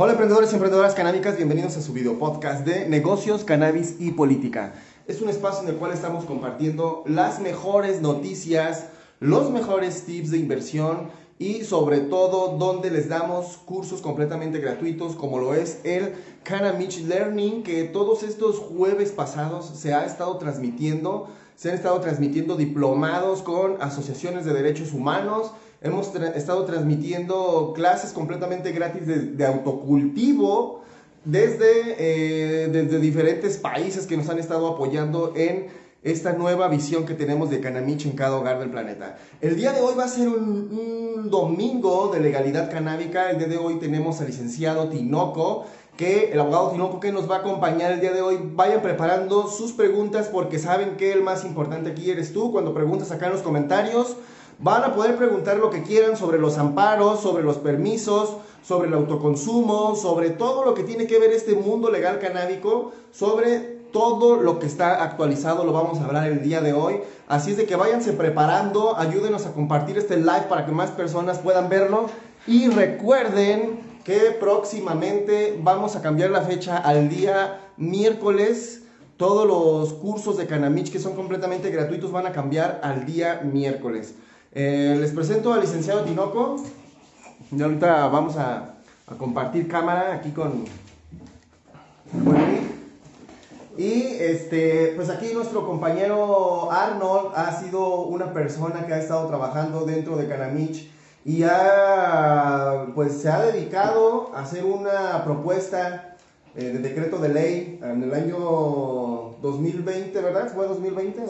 Hola emprendedores y emprendedoras canábicas, bienvenidos a su video podcast de negocios, cannabis y política. Es un espacio en el cual estamos compartiendo las mejores noticias, los mejores tips de inversión y sobre todo donde les damos cursos completamente gratuitos como lo es el Canamich Learning que todos estos jueves pasados se ha estado transmitiendo, se han estado transmitiendo diplomados con asociaciones de derechos humanos, hemos estado transmitiendo clases completamente gratis de, autocultivo desde, eh, desde diferentes países que nos han estado apoyando en esta nueva visión que tenemos de Canamich en cada hogar del planeta. El día de hoy va a ser un, domingo de legalidad canábica. El día de hoy tenemos al licenciado Tinoco, que el abogado Tinoco que nos va a acompañar el día de hoy. Vayan preparando sus preguntas porque saben que el más importante aquí eres tú. Cuando preguntas acá en los comentarios, van a poder preguntar lo que quieran sobre los amparos, sobre los permisos, sobre el autoconsumo, sobre todo lo que tiene que ver este mundo legal canábico, sobre todo lo que está actualizado lo vamos a hablar el día de hoy. Así es de que váyanse preparando, ayúdenos a compartir este live para que más personas puedan verlo. Y recuerden que próximamente vamos a cambiar la fecha al día miércoles. Todos los cursos de Canamich que son completamente gratuitos van a cambiar al día miércoles. Eh, les presento al licenciado Tinoco. Y ahorita vamos a, a compartir cámara aquí con... Y este, pues aquí nuestro compañero Arnold ha sido una persona que ha estado trabajando dentro de Canamich y ha, pues se ha dedicado a hacer una propuesta eh, de decreto de ley en el año 2020, ¿verdad? ¿Fue 2020?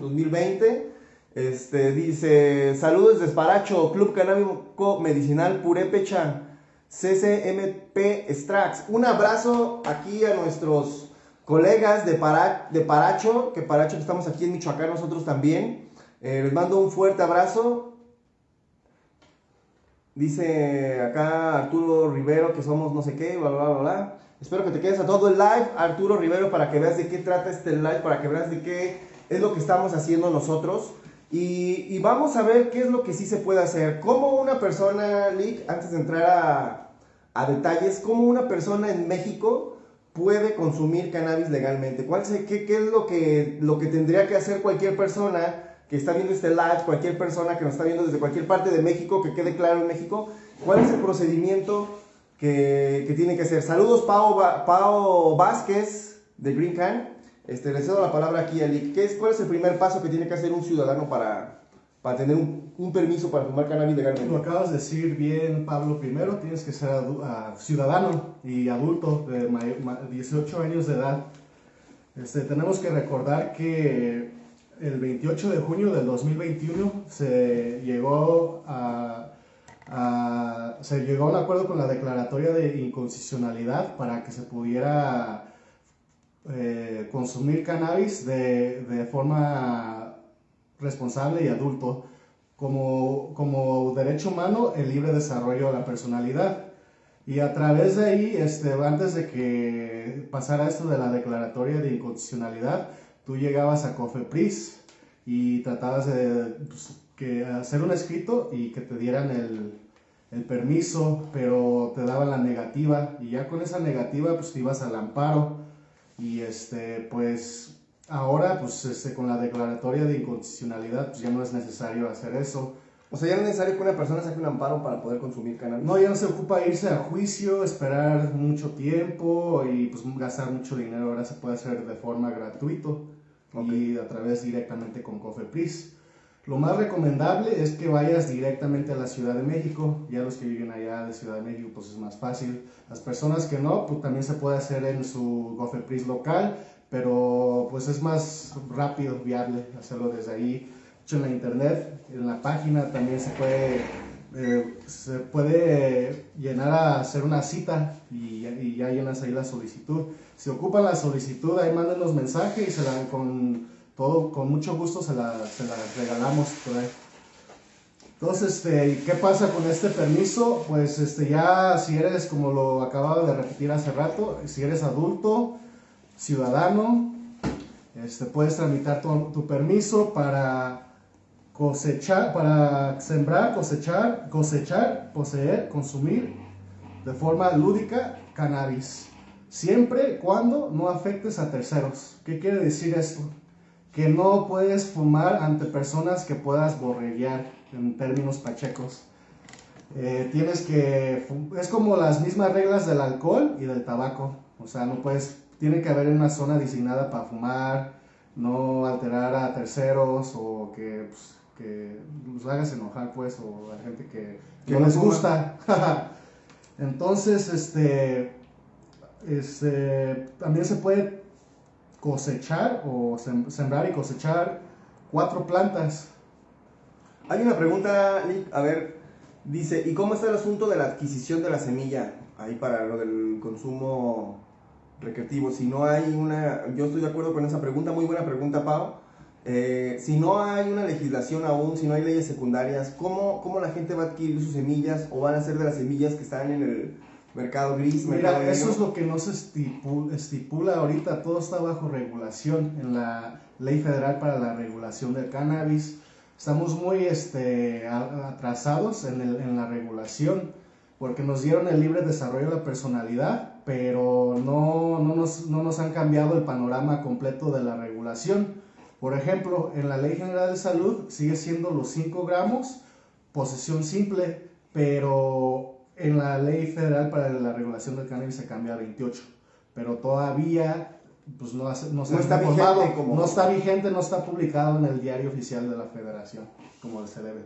2020. Este, dice, saludos Desparacho, Club Canábico Medicinal Purépecha, CCMP Strax. Un abrazo aquí a nuestros colegas de, de Paracho, que Paracho estamos aquí en Michoacán nosotros también. Eh, les mando un fuerte abrazo. Dice acá Arturo Rivero que somos no sé qué, bla, bla, bla, bla. Espero que te quedes a todo el live, Arturo Rivero, para que veas de qué trata este live, para que veas de qué es lo que estamos haciendo nosotros. Y, y vamos a ver qué es lo que sí se puede hacer. Como una persona, Lick, antes de entrar a, a detalles, como una persona en México puede consumir cannabis legalmente? ¿Cuál es, qué, qué, es lo que, lo que tendría que hacer cualquier persona que está viendo este live, cualquier persona que nos está viendo desde cualquier parte de México, que quede claro en México? ¿Cuál es el procedimiento que, que tiene que hacer? Saludos, Pau, Pau Vázquez de Green Can. Este, le cedo la palabra aquí a Lick. ¿Qué es, ¿Cuál es el primer paso que tiene que hacer un ciudadano para, para tener un, permiso para fumar cannabis legalmente. Lo acabas de decir bien, Pablo. Primero tienes que ser ah, ciudadano y adulto de 18 años de edad. Este, tenemos que recordar que el 28 de junio del 2021 se llegó a, se llegó a un acuerdo con la declaratoria de inconstitucionalidad para que se pudiera eh, consumir cannabis de, de forma responsable y adulto, como, como derecho humano el libre desarrollo de la personalidad. Y a través de ahí, este, antes de que pasara esto de la declaratoria de incondicionalidad, tú llegabas a Cofepris y tratabas de pues, que hacer un escrito y que te dieran el, el, permiso, pero te daban la negativa. Y ya con esa negativa pues te ibas al amparo y este pues Ahora, pues este, con la declaratoria de inconstitucionalidad, pues ya no es necesario hacer eso. O sea, ya no es necesario que una persona saque un amparo para poder consumir cannabis. No, ya no se ocupa irse a juicio, esperar mucho tiempo y pues gastar mucho dinero. Ahora se puede hacer de forma gratuita y a través directamente con Cofepris. Lo más recomendable es que vayas directamente a la Ciudad de México. Ya los que viven allá de Ciudad de México, pues es más fácil. Las personas que no, pues también se puede hacer en su Cofepris local pero pues es más rápido, viable hacerlo desde ahí. en la internet, en la página también se puede, eh, se puede llenar a hacer una cita y, ya llenas ahí la solicitud. Si ocupan la solicitud, ahí manden los mensajes y se la, con, todo, con mucho gusto se la, se la regalamos por. Entonces, este, ¿qué pasa con este permiso? Pues este, ya si eres, como lo acababa de repetir hace rato, si eres adulto, ciudadano, este, puedes tramitar tu, permiso para cosechar, para sembrar, cosechar, cosechar, poseer, consumir de forma lúdica cannabis, siempre cuando no afectes a terceros. ¿Qué quiere decir esto? Que no puedes fumar ante personas que puedas borreguear en términos pachecos. Eh, tienes que, es como las mismas reglas del alcohol y del tabaco. O sea, no puedes, tiene que haber una zona designada para fumar, no alterar a terceros o que, pues, que los hagas enojar, pues, o a gente que, no les gusta. Entonces, este, este, también se puede cosechar o sembrar y cosechar cuatro plantas. Hay una pregunta, a ver, dice, ¿y cómo está el asunto de la adquisición de la semilla? Ahí para lo del consumo recreativo. Si no hay una, yo estoy de acuerdo con esa pregunta, muy buena pregunta, Pau. Eh, si no hay una legislación aún, si no hay leyes secundarias, ¿cómo, ¿cómo la gente va a adquirir sus semillas o van a ser de las semillas que están en el mercado gris? Mira, eso es lo que no se estipula, estipula ahorita, todo está bajo regulación en la Ley Federal para la Regulación del Cannabis. Estamos muy este, atrasados en, el, en la regulación porque nos dieron el libre desarrollo de la personalidad, pero no, no, nos, no nos han cambiado el panorama completo de la regulación. Por ejemplo, en la Ley General de Salud sigue siendo los 5 gramos, posesión simple, pero en la Ley Federal para la Regulación del Cannabis se cambia a 28. Pero todavía pues no, no, se está vigente como... no está vigente, no está publicado en el diario oficial de la federación, como se debe.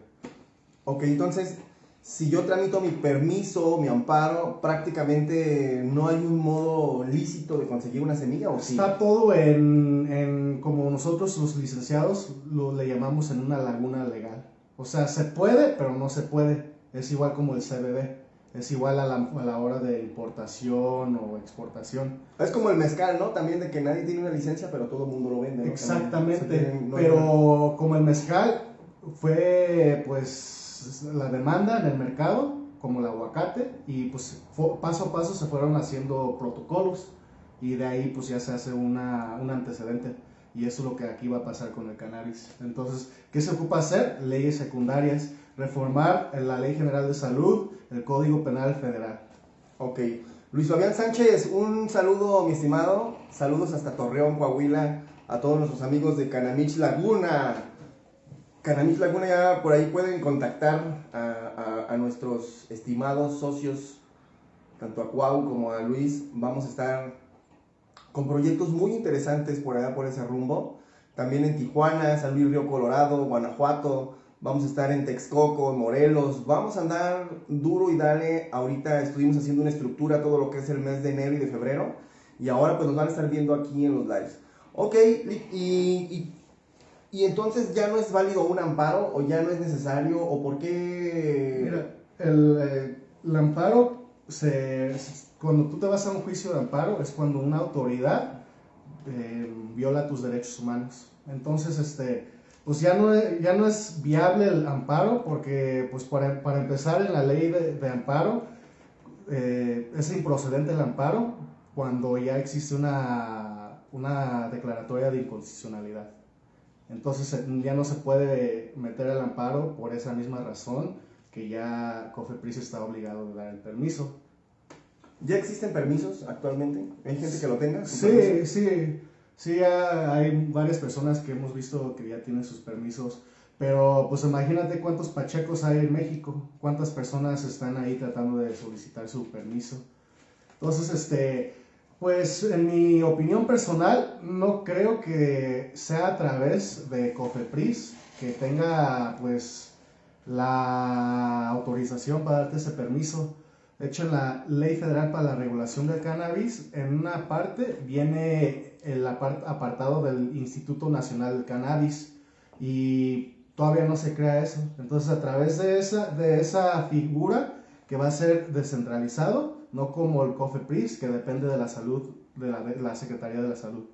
Ok, entonces si yo tramito mi permiso, mi amparo, prácticamente no hay un modo lícito de conseguir una semilla o sí? Está todo en, como nosotros los licenciados lo le llamamos en una laguna legal. O sea, se puede, pero no se puede. Es igual como el CBD. Es igual a la, a la hora de importación o exportación. Es como el mezcal, ¿no? También de que nadie tiene una licencia, pero todo el mundo lo vende. Exactamente. pero como el mezcal fue, pues la demanda en el mercado, como el aguacate, y pues paso a paso se fueron haciendo protocolos y de ahí pues ya se hace una, un antecedente. Y eso es lo que aquí va a pasar con el cannabis. Entonces, ¿qué se ocupa hacer? Leyes secundarias, reformar la Ley General de Salud, el Código Penal Federal. Ok. Luis Fabián Sánchez, un saludo, mi estimado. Saludos hasta Torreón, Coahuila, a todos nuestros amigos de Canamich Laguna. Canamich Laguna ya por ahí pueden contactar a, nuestros estimados socios, tanto a Cuau como a Luis. Vamos a estar con proyectos muy interesantes por allá, por ese rumbo. También en Tijuana, San Luis Río Colorado, Guanajuato. Vamos a estar en Texcoco, Morelos. Vamos a andar duro y dale. Ahorita estuvimos haciendo una estructura todo lo que es el mes de enero y de febrero. Y ahora pues nos van a estar viendo aquí en los lives. Ok, y y entonces ya no es válido un amparo o ya no es necesario o por qué... Mira, el, eh, el amparo, se, cuando tú te vas a un juicio de amparo es cuando una autoridad eh, viola tus derechos humanos. Entonces, este, pues ya no, ya no es viable el amparo porque, pues para, para empezar en la ley de, de amparo, eh, es improcedente el amparo cuando ya existe una, una declaratoria de inconstitucionalidad. Entonces ya no se puede meter el amparo por esa misma razón que ya Cofepris está obligado a dar el permiso. ¿Ya existen permisos actualmente? ¿Hay gente que lo tenga? Sí, sí, sí, hay varias personas que hemos visto que ya tienen sus permisos, pero pues imagínate cuántos pachecos hay en México, cuántas personas están ahí tratando de solicitar su permiso. Entonces, este, pues en mi opinión personal, no creo que sea a través de COFEPRIS que tenga pues la autorización para darte ese permiso. De hecho, en la Ley Federal para la Regulación del Cannabis, en una parte viene el apartado del Instituto Nacional del Cannabis y todavía no se crea eso. Entonces, a través de esa, de esa figura que va a ser descentralizado, no como el COFEPRIS, que depende de la salud, de la, Secretaría de la Salud.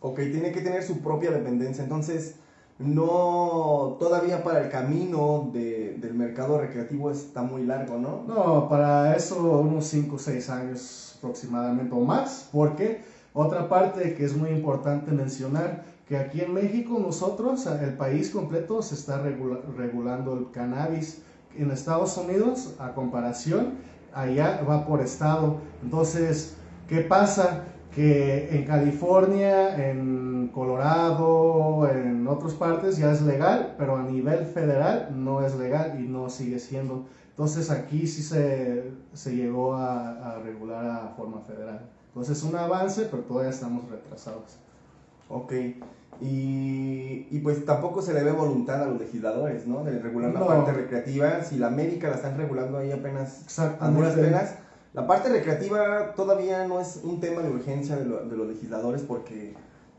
Ok, tiene que tener su propia dependencia, entonces no, todavía para el camino del mercado recreativo está muy largo, ¿no? No, para eso unos 5 o 6 años aproximadamente o más, porque otra parte que es muy importante mencionar, que aquí en México nosotros, el país completo se está regulando el cannabis. En Estados Unidos, a comparación, allá va por estado. Entonces, ¿qué pasa? Que en California, en Colorado, en otras partes ya es legal, pero a nivel federal no es legal y no sigue siendo. Entonces aquí sí se, se llegó a, a regular a forma federal. Entonces un avance, pero todavía estamos retrasados. Ok. Y, y, pues tampoco se le ve voluntad a los legisladores, ¿no? De regular la No. parte recreativa. Si la América la están regulando ahí apenas a duras penas. La parte recreativa todavía no es un tema de urgencia de, lo- de los legisladores porque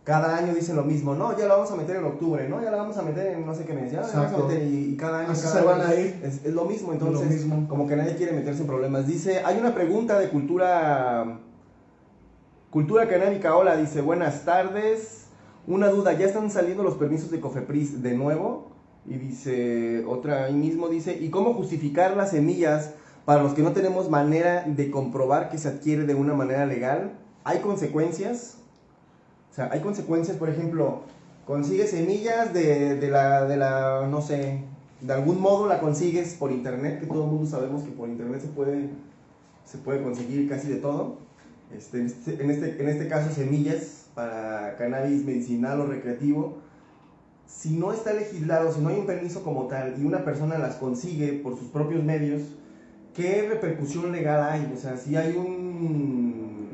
cada año dicen lo mismo, no, ya la vamos a meter en octubre, no, ya la vamos a meter en no sé qué mes, ya la vamos a meter y, y cada año, Así cada se van a ir. Es, es lo mismo, Lo entonces mismo. como que nadie quiere meterse en problemas. Dice, hay una pregunta de cultura cultura canábica, hola, dice, buenas tardes, una duda, ¿ya están saliendo los permisos de Cofepris de nuevo? Y dice, otra ahí mismo dice, ¿y cómo justificar las semillas para los que no tenemos manera de comprobar que se adquiere de una manera legal? ¿Hay consecuencias? O sea, hay consecuencias, por ejemplo, consigues semillas de, de la, de la, no sé, de algún modo la consigues por internet, que todo el mundo sabemos que por internet se puede, se puede conseguir casi de todo. Este, en, este, en, este, en este caso, semillas para cannabis medicinal o recreativo. Si no está legislado, si no hay un permiso como tal y una persona las consigue por sus propios medios, ¿qué repercusión legal hay? O sea, si hay un,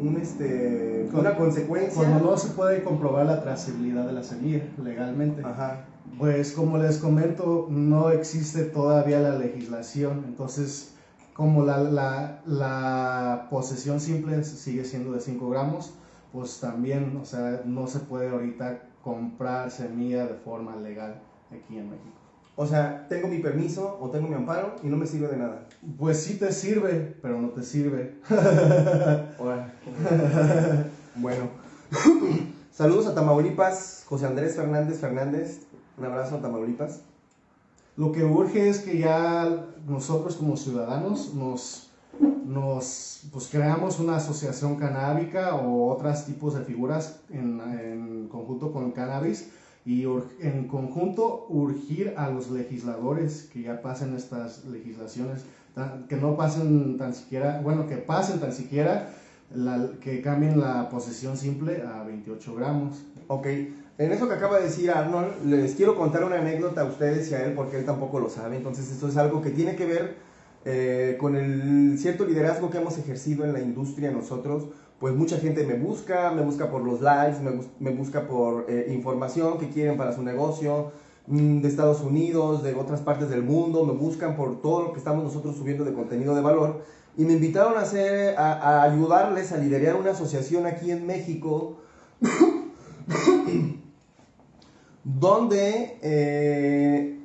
un este, Con- una consecuencia. Cuando no se puede comprobar la trazabilidad de la semilla legalmente. Ajá. Pues como les comento, no existe todavía la legislación, entonces como la, la, la posesión simple sigue siendo de 5 gramos, pues también, o sea, no se puede ahorita comprar semilla de forma legal aquí en México. O sea, tengo mi permiso o tengo mi amparo y no me sirve de nada. Pues sí te sirve, pero no te sirve. Bueno. Saludos a Tamaulipas, José Andrés Fernández Fernández. Un abrazo a Tamaulipas. Lo que urge es que ya nosotros como ciudadanos nos, nos pues, creamos una asociación canábica o otros tipos de figuras en, en conjunto con cannabis y en conjunto urgir a los legisladores que ya pasen estas legislaciones, que no pasen tan siquiera, bueno, que pasen tan siquiera, que cambien la posesión simple a 28 gramos. Ok. En eso que acaba de decir Arnold, les quiero contar una anécdota a ustedes y a él porque él tampoco lo sabe. Entonces esto es algo que tiene que ver eh, con el cierto liderazgo que hemos ejercido en la industria nosotros. Pues mucha gente me busca, me busca por los lives, me, me busca por eh, información que quieren para su negocio, mm, de Estados Unidos, de otras partes del mundo, me buscan por todo lo que estamos nosotros subiendo de contenido de valor. Y me invitaron a, hacer, a ayudarles a liderar una asociación aquí en México donde eh,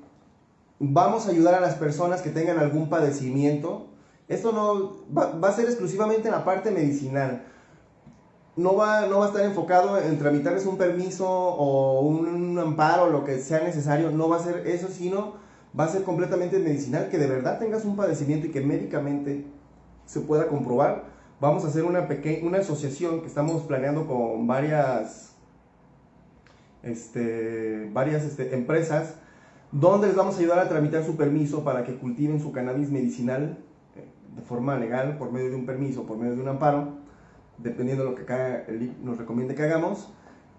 vamos a ayudar a las personas que tengan algún padecimiento. Esto no va, va a ser exclusivamente en la parte medicinal. No va, no va a estar enfocado en tramitarles un permiso o un amparo, lo que sea necesario. No va a ser eso, sino va a ser completamente medicinal, que de verdad tengas un padecimiento y que médicamente se pueda comprobar. Vamos a hacer una, peque- una asociación que estamos planeando con varias este, varias este, empresas donde les vamos a ayudar a tramitar su permiso para que cultiven su cannabis medicinal eh, de forma legal por medio de un permiso, por medio de un amparo, dependiendo de lo que IC nos recomiende que hagamos,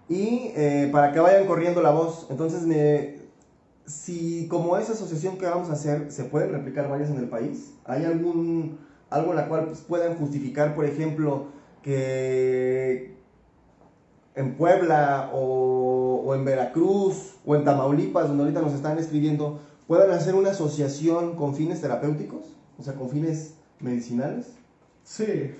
y eh, para que vayan corriendo la voz. Entonces, me, si como esa asociación que vamos a hacer se pueden replicar varias en el país, ¿hay algún algo en la cual pues, puedan justificar, por ejemplo, que en Puebla o, o en Veracruz o en Tamaulipas, donde ahorita nos están escribiendo, puedan hacer una asociación con fines terapéuticos, o sea, con fines medicinales. Sí,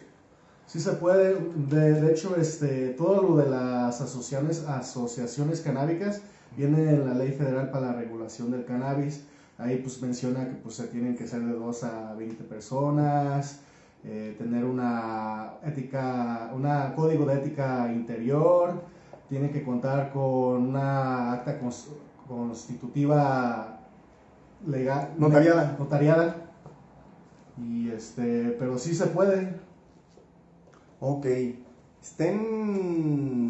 sí se puede. De, de hecho, este, todo lo de las asociaciones, asociaciones canábicas viene en la Ley Federal para la Regulación del Cannabis. Ahí pues menciona que pues se tienen que ser de 2 a 20 personas, eh, tener una ética, una código de ética interior, tiene que contar con una acta cons- constitutiva legal, Notariada. notariada. Y este, pero sí se puede. Ok. Estén.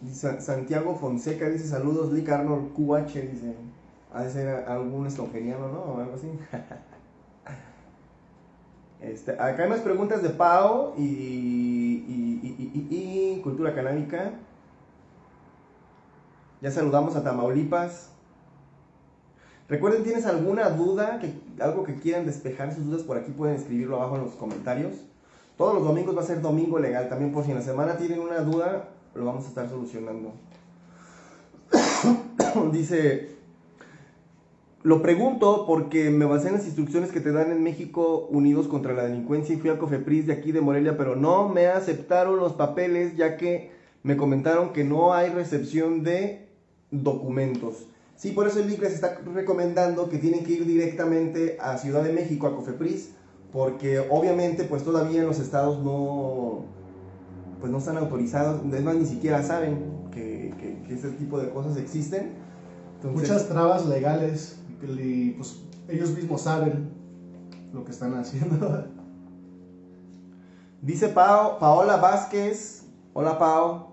dice Santiago Fonseca dice saludos, Lick Arnold QH dice. Ha de ser algún esloveniano, ¿no? O algo así. Este, acá hay más preguntas de Pau y, y, y, cultura canábica. Ya saludamos a Tamaulipas. Recuerden, ¿tienes alguna duda, que, algo que quieran despejar sus dudas por aquí? Pueden escribirlo abajo en los comentarios. Todos los domingos va a ser domingo legal. También por si en la semana tienen una duda, lo vamos a estar solucionando. Dice, lo pregunto porque me basé en las instrucciones que te dan en México Unidos contra la Delincuencia y fui al Cofepris de aquí de Morelia, pero no me aceptaron los papeles ya que me comentaron que no hay recepción de documentos. Sí, por eso el LIC les está recomendando que tienen que ir directamente a Ciudad de México, a Cofepris, porque obviamente pues todavía en los estados no, pues no están autorizados, es más, ni siquiera saben que, que, ese tipo de cosas existen. Muchas trabas legales, y pues ellos mismos saben lo que están haciendo. Dice Paola Vázquez, hola Pao,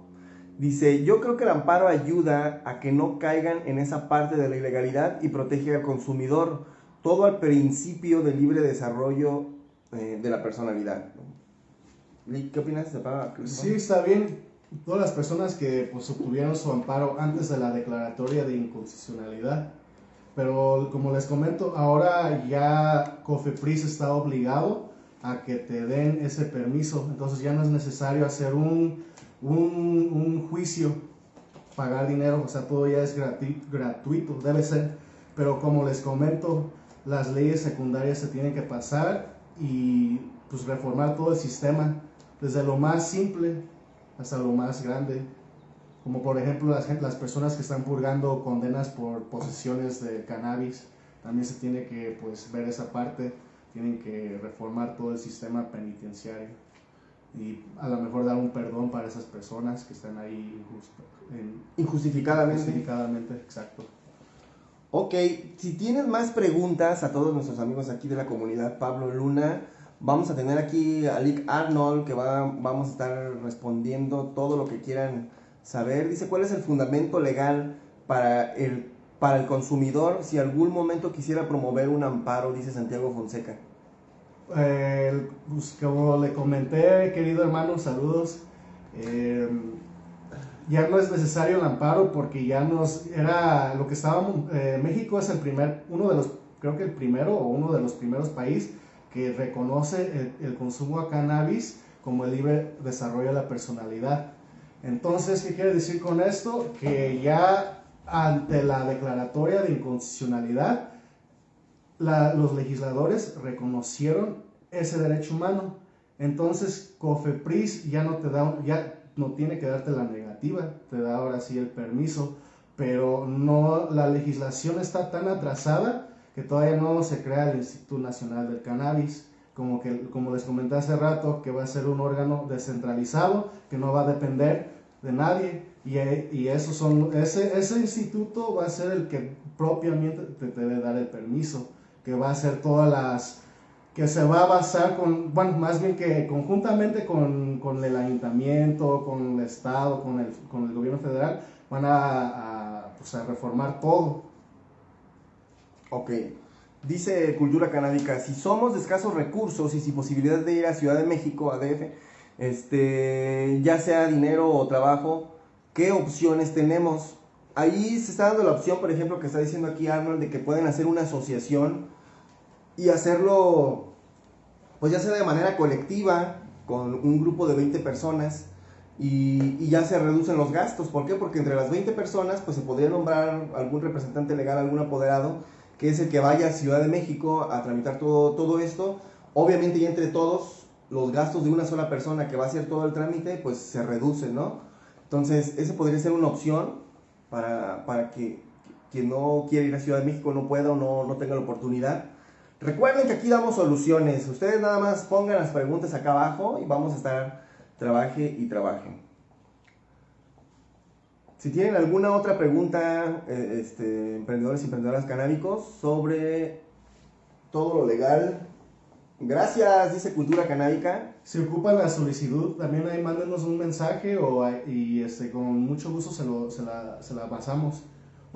dice, yo creo que el amparo ayuda a que no caigan en esa parte de la ilegalidad y protege al consumidor, todo al principio del libre desarrollo eh, de la personalidad. ¿Qué opinas de Sí, está bien. Todas las personas que pues, obtuvieron su amparo antes de la declaratoria de inconstitucionalidad. Pero como les comento, ahora ya COFEPRIS está obligado a que te den ese permiso. Entonces ya no es necesario hacer un, un, un juicio, pagar dinero, o sea, todo ya es gratuito, debe ser. Pero como les comento, las leyes secundarias se tienen que pasar y pues reformar todo el sistema desde lo más simple hasta lo más grande, como por ejemplo las, las personas que están purgando condenas por posesiones de cannabis, también se tiene que pues, ver esa parte, tienen que reformar todo el sistema penitenciario y a lo mejor dar un perdón para esas personas que están ahí injustificadamente. Injustificadamente, exacto. Ok, si tienes más preguntas a todos nuestros amigos aquí de la comunidad Pablo Luna, Vamos a tener aquí a Lick Arnold que va, vamos a estar respondiendo todo lo que quieran saber. Dice, ¿cuál es el fundamento legal para el, para el consumidor si algún momento quisiera promover un amparo? Dice Santiago Fonseca. Eh, pues, como le comenté, querido hermano, saludos. Eh, ya no es necesario el amparo porque ya nos era lo que estábamos. Eh, México es el primer, uno de los, creo que el primero o uno de los primeros países que reconoce el, consumo de cannabis como el libre desarrollo de la personalidad. Entonces, ¿qué quiere decir con esto? Que ya ante la declaratoria de inconstitucionalidad, los legisladores reconocieron ese derecho humano. Entonces, COFEPRIS ya no te da, ya no tiene que darte la te da ahora sí el permiso, pero no, la legislación está tan atrasada que todavía no se crea el Instituto Nacional del Cannabis, como, que, como les comenté hace rato, que va a ser un órgano descentralizado, que no va a depender de nadie, y, y eso son, ese, ese instituto va a ser el que propiamente te debe dar el permiso, que va a hacer todas las que se va a basar con, bueno, más bien que conjuntamente con, con el ayuntamiento, con el Estado, con el, con el gobierno federal, van a, a, pues a reformar todo. Ok. Dice Cultura Canábica, si somos de escasos recursos y sin posibilidad de ir a Ciudad de México, a DF, este, ya sea dinero o trabajo, ¿qué opciones tenemos? Ahí se está dando la opción, por ejemplo, que está diciendo aquí Arnold, de que pueden hacer una asociación y hacerlo, pues ya sea de manera colectiva, con un grupo de 20 personas, y, y, ya se reducen los gastos. ¿Por qué? Porque entre las 20 personas, pues se podría nombrar algún representante legal, algún apoderado, que es el que vaya a Ciudad de México a tramitar todo, todo esto. Obviamente, y entre todos, los gastos de una sola persona que va a hacer todo el trámite, pues se reducen, ¿no? Entonces, esa podría ser una opción para, para que quien no quiere ir a Ciudad de México no pueda o no, no tenga la oportunidad. Recuerden que aquí damos soluciones. Ustedes nada más pongan las preguntas acá abajo y vamos a estar trabaje y trabaje. Si tienen alguna otra pregunta, eh, este, emprendedores y emprendedoras canábicos, sobre todo lo legal, gracias, dice Cultura Canábica. Si ocupan la solicitud, también ahí mándenos un mensaje o, y este, con mucho gusto se, lo, se, la, se la pasamos.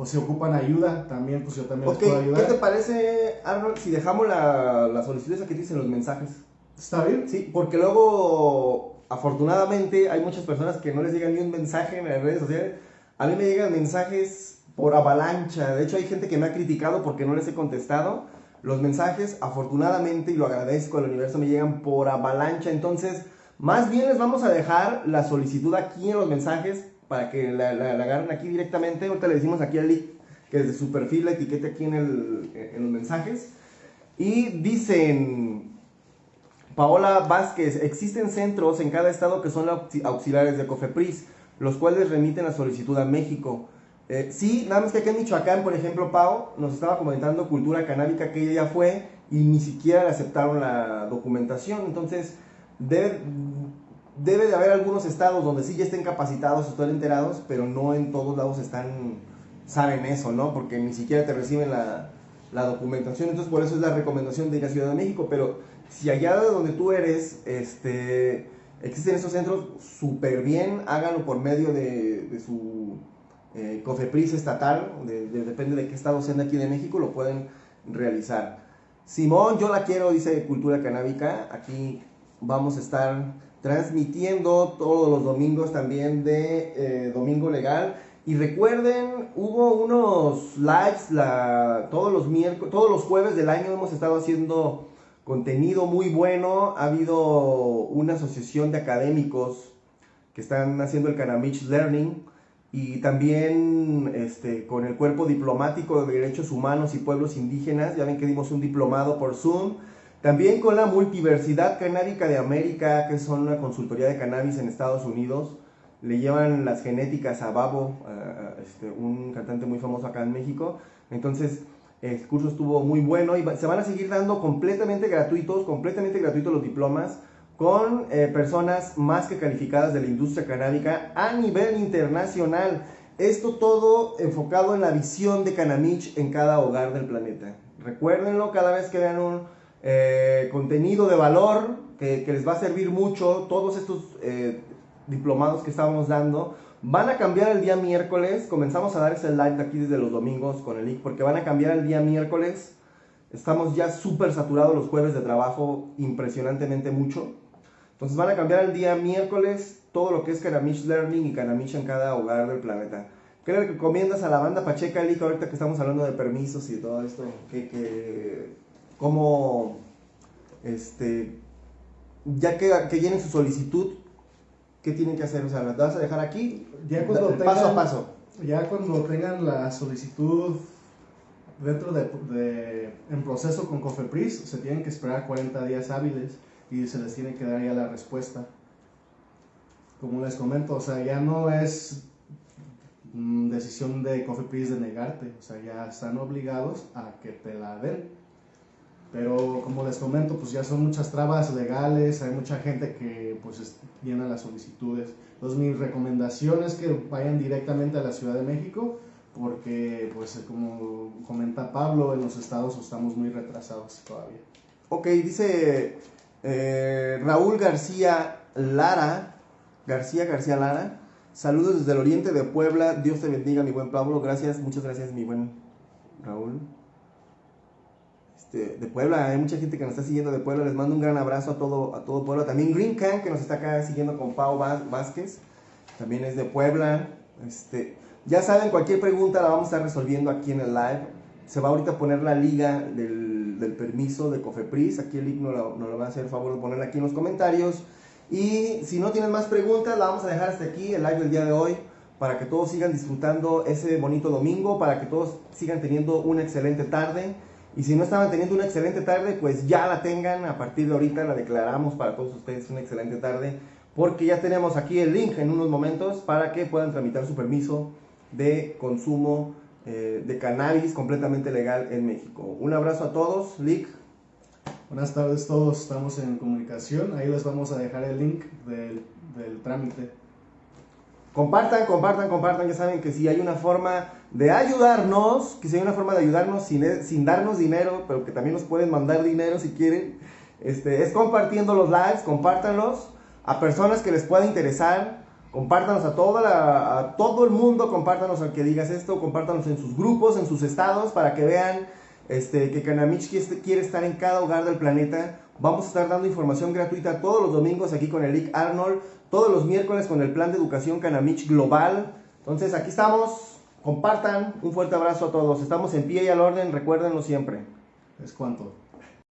O si ocupan ayuda, también, pues yo también les puedo ayudar. ¿Qué te parece, Arnold, si dejamos la, la solicitud esa que dicen los mensajes? ¿Está bien? Sí, porque luego, afortunadamente, hay muchas personas que no les llegan ni un mensaje en las redes sociales. A mí me llegan mensajes por avalancha. De hecho, hay gente que me ha criticado porque no les he contestado. Los mensajes, afortunadamente, y lo agradezco al universo, me llegan por avalancha. Entonces, más bien les vamos a dejar la solicitud aquí en los mensajes para que la, agarren aquí directamente. Ahorita le decimos aquí al link que desde su perfil la etiquete aquí en, el, en los mensajes. Y dicen, Paola Vázquez, existen centros en cada estado que son auxiliares de COFEPRIS, los cuales remiten la solicitud a México. Eh, sí, nada más que aquí en Michoacán, por ejemplo, Pau nos estaba comentando cultura canábica que ella ya fue y ni siquiera le aceptaron la documentación. Entonces, debe, debe de haber algunos estados donde sí ya estén capacitados, estén enterados, pero no en todos lados están, saben eso, ¿no? Porque ni siquiera te reciben la, la documentación. Entonces, por eso es la recomendación de ir a Ciudad de México. Pero si allá de donde tú eres, este, existen estos centros, súper bien, háganlo por medio de, de su eh, COFEPRIS estatal, depende de qué estado sean de aquí de México, lo pueden realizar. Simón, yo la quiero, dice Cultura Canábica. Aquí vamos a estar transmitiendo todos los domingos también de eh, Domingo Legal. Y recuerden, hubo unos lives la, todos, los miércoles, todos los jueves del año hemos estado haciendo contenido muy bueno. Ha habido una asociación de académicos que están haciendo el Canamich Learning y también este, con el Cuerpo Diplomático de Derechos Humanos y Pueblos Indígenas. Ya ven que dimos un diplomado por Zoom también con la Multiversidad Canábica de América, que son una consultoría de cannabis en Estados Unidos. Le llevan las genéticas a Babo, este, un cantante muy famoso acá en México. Entonces, el curso estuvo muy bueno y se van a seguir dando completamente gratuitos, completamente gratuitos los diplomas con eh, personas más que calificadas de la industria canábica a nivel internacional. Esto todo enfocado en la visión de Canamich en cada hogar del planeta. Recuérdenlo cada vez que vean un eh, contenido de valor que, les va a servir mucho. Todos estos eh, diplomados que estábamos dando van a cambiar el día miércoles. Comenzamos a dar ese live de aquí desde los domingos con el link porque van a cambiar el día miércoles. Estamos ya súper saturados los jueves de trabajo, impresionantemente mucho. Entonces van a cambiar el día miércoles todo lo que es Canamish Learning y Canamish en cada hogar del planeta. ¿Qué le recomiendas a la banda Pacheca, Lick, ahorita que estamos hablando de permisos y todo esto? que cómo, este, ya que, que llenen su solicitud, ¿qué tienen que hacer? O sea, ¿las vas a dejar aquí? Ya cuando tengan, paso a paso. Ya cuando tengan la solicitud dentro de, en proceso con Cofepris, se tienen que esperar 40 días hábiles y se les tiene que dar ya la respuesta. Como les comento, o sea, ya no es mm, decisión de Cofepris de negarte, o sea, ya están obligados a que te la den. Pero como les comento, pues ya son muchas trabas legales, hay mucha gente que pues llena las solicitudes. Entonces mi recomendación es que vayan directamente a la Ciudad de México porque pues como comenta Pablo, en los estados estamos muy retrasados todavía. Ok, dice eh, Raúl García Lara, García García Lara, saludos desde el oriente de Puebla, Dios te bendiga mi buen Pablo, gracias, muchas gracias mi buen Raúl. Este, de Puebla, hay mucha gente que nos está siguiendo de Puebla, les mando un gran abrazo a todo, a todo Puebla. También Green Can, que nos está acá siguiendo con Pau Vázquez, también es de Puebla. Este, ya saben, cualquier pregunta la vamos a estar resolviendo aquí en el live. Se va ahorita a poner la liga del, del permiso de Cofepris. Aquí el link nos lo, va a hacer el favor de ponerla aquí en los comentarios. Y si no tienen más preguntas, la vamos a dejar hasta aquí, el live del día de hoy, para que todos sigan disfrutando ese bonito domingo, para que todos sigan teniendo una excelente tarde. Y si no estaban teniendo una excelente tarde, pues ya la tengan. A partir de ahorita la declaramos para todos ustedes una excelente tarde. Porque ya tenemos aquí el link en unos momentos para que puedan tramitar su permiso de consumo eh, de cannabis completamente legal en México. Un abrazo a todos. Lick. Buenas tardes todos, estamos en comunicación. Ahí les vamos a dejar el link del, del trámite. Compartan, compartan, compartan. Ya saben que si hay una forma de ayudarnos, que si hay una forma de ayudarnos sin, sin darnos dinero, pero que también nos pueden mandar dinero si quieren, este, es compartiendo los lives, compártanlos a personas que les pueda interesar, compártanos a, toda la, todo el mundo, compártanos al que digas esto, compártanos en sus grupos, en sus estados, para que vean este, que Canamich quiere estar en cada hogar del planeta. Vamos a estar dando información gratuita todos los domingos aquí con el Arnold, todos los miércoles con el plan de educación Canamich Global. Entonces aquí estamos, compartan, un fuerte abrazo a todos. Estamos en pie y al orden, recuérdenlo siempre. Es cuanto.